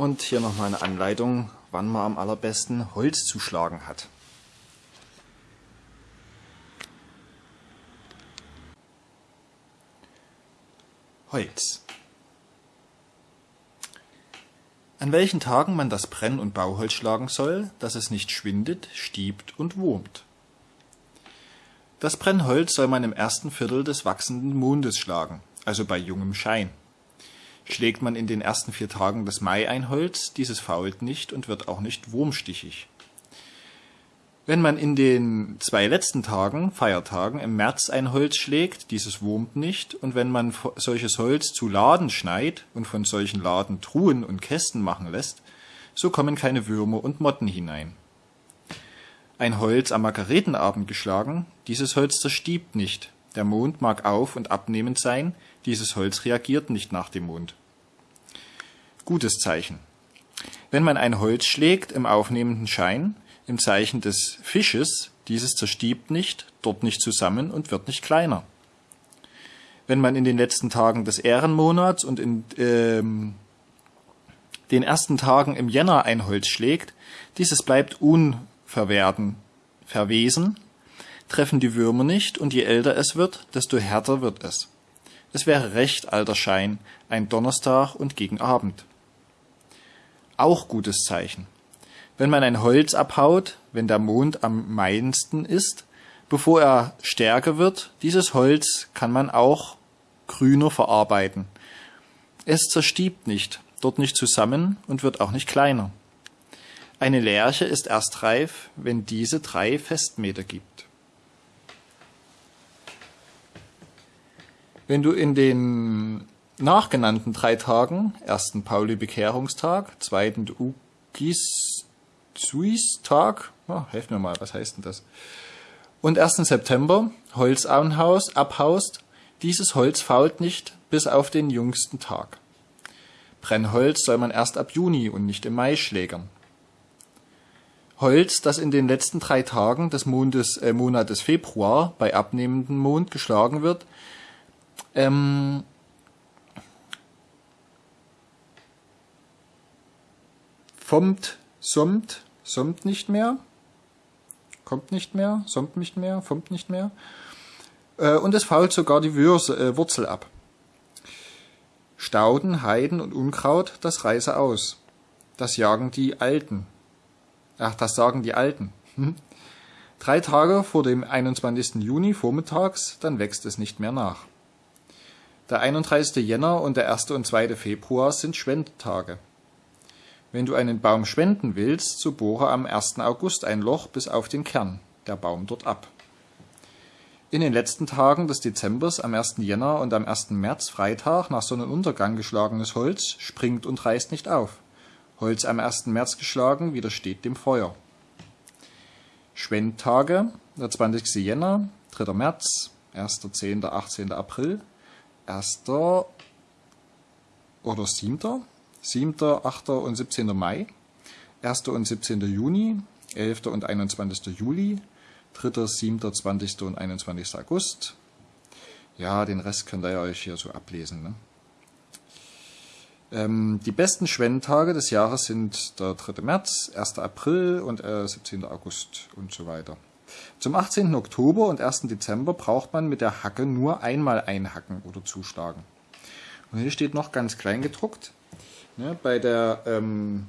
Und hier nochmal eine Anleitung, wann man am allerbesten Holz zu schlagen hat. Holz. An welchen Tagen man das Brenn- und Bauholz schlagen soll, dass es nicht schwindet, stiebt und wurmt. Das Brennholz soll man im ersten Viertel des wachsenden Mondes schlagen, also bei jungem Schein. Schlägt man in den ersten vier Tagen des Mai ein Holz, dieses fault nicht und wird auch nicht wurmstichig. Wenn man in den zwei letzten Tagen, Feiertagen, im März ein Holz schlägt, dieses wurmt nicht, und wenn man solches Holz zu Laden schneit und von solchen Laden Truhen und Kästen machen lässt, so kommen keine Würmer und Motten hinein. Ein Holz am Margaretenabend geschlagen, dieses Holz zerstiebt nicht, der Mond mag auf und abnehmend sein, dieses Holz reagiert nicht nach dem Mond. Gutes Zeichen. Wenn man ein Holz schlägt im aufnehmenden Schein, im Zeichen des Fisches, dieses zerstiebt nicht, dort nicht zusammen und wird nicht kleiner. Wenn man in den letzten Tagen des Ehrenmonats und in ähm, den ersten Tagen im Jänner ein Holz schlägt, dieses bleibt unverwerten, verwesen, treffen die Würmer nicht, und je älter es wird, desto härter wird es. Es wäre recht alter Schein, ein Donnerstag und gegen Abend. Auch gutes Zeichen. Wenn man ein Holz abhaut, wenn der Mond am meinsten ist, bevor er stärker wird, dieses Holz kann man auch grüner verarbeiten. Es zerstiebt nicht, dort nicht zusammen und wird auch nicht kleiner. Eine Lerche ist erst reif, wenn diese drei Festmeter gibt. Wenn du in den nachgenannten drei Tagen, ersten Pauli-Bekehrungstag, zweiten Ukis-Suis-Tag, oh, helf mir mal, was heißt denn das? Und 1. September Holz abhaust, dieses Holz fault nicht bis auf den jüngsten Tag. Brennholz soll man erst ab Juni und nicht im Mai schlägern. Holz, das in den letzten drei Tagen des Mondes, äh, Monates Februar bei abnehmendem Mond geschlagen wird, ähm, Fommt, sommt, sommt nicht mehr, kommt nicht mehr, sommt nicht mehr, fommt nicht mehr. Äh, und es fault sogar die Würse, äh, Wurzel ab. Stauden, Heiden und Unkraut, das reiße aus. Das jagen die Alten. Ach, das sagen die Alten. Hm. Drei Tage vor dem 21. Juni vormittags, dann wächst es nicht mehr nach. Der 31. Jänner und der 1. und 2. Februar sind Schwendtage. Wenn du einen Baum schwenden willst, so bohre am 1. August ein Loch bis auf den Kern, der Baum dort ab. In den letzten Tagen des Dezembers, am 1. Jänner und am 1. März, Freitag, nach Sonnenuntergang geschlagenes Holz springt und reißt nicht auf. Holz am 1. März geschlagen widersteht dem Feuer. Schwendtage, der 20. Jänner, 3. März, 1., 10., 18. April, 1. oder 7. 7., 8. und 17. Mai, 1. und 17. Juni, 11. und 21. Juli, 3., 7., 20. und 21. August. Ja, den Rest könnt ihr euch hier so ablesen. Ne? Ähm, die besten Schwendtage des Jahres sind der 3. März, 1. April und äh, 17. August und so weiter. Zum 18. Oktober und 1. Dezember braucht man mit der Hacke nur einmal einhacken oder zuschlagen. Und hier steht noch ganz klein gedruckt, Ne, bei der ähm,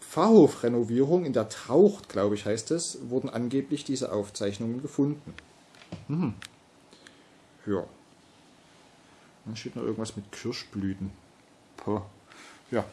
Pfarrhofrenovierung in der Taucht, glaube ich, heißt es, wurden angeblich diese Aufzeichnungen gefunden. Hm. Ja. Dann steht noch irgendwas mit Kirschblüten. Puh. Ja.